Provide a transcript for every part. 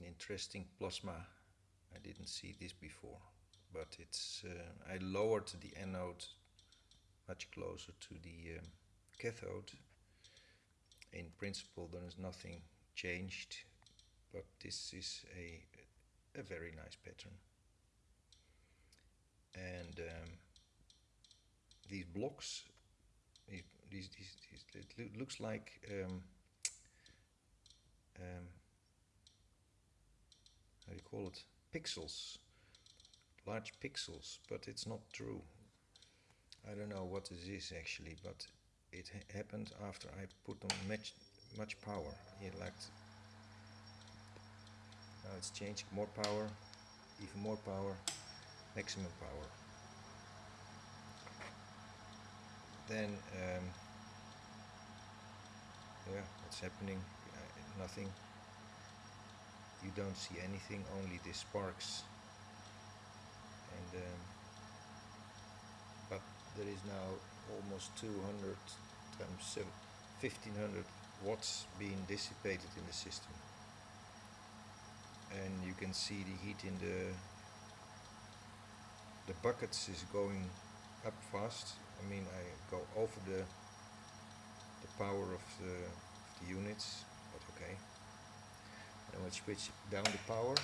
an interesting plasma. I didn't see this before, but it's uh, I lowered the anode much closer to the um, cathode. In principle, there is nothing changed, but this is a a very nice pattern. And um, these blocks, these, these, these, it looks like um, um, how do you call it? Pixels, large pixels, but it's not true. I don't know what this is actually, but it ha happened after I put on much, much power. It like now it's changed, more power, even more power, maximum power. Then, um, yeah, what's happening? Uh, nothing. Don't see anything, only the sparks. And um, but there is now almost 200 times 1500 watts being dissipated in the system. And you can see the heat in the the buckets is going up fast. I mean I go over the the power of the, of the units I switch down the power.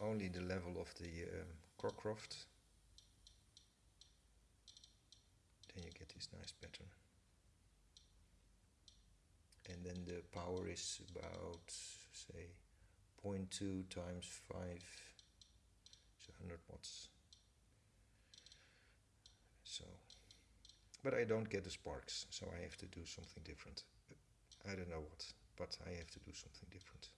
Only the level of the um, Cockcroft then you get this nice pattern. And then the power is about say 0.2 times 5 so 100 watts. So but I don't get the sparks so I have to do something different. I don't know what but I have to do something different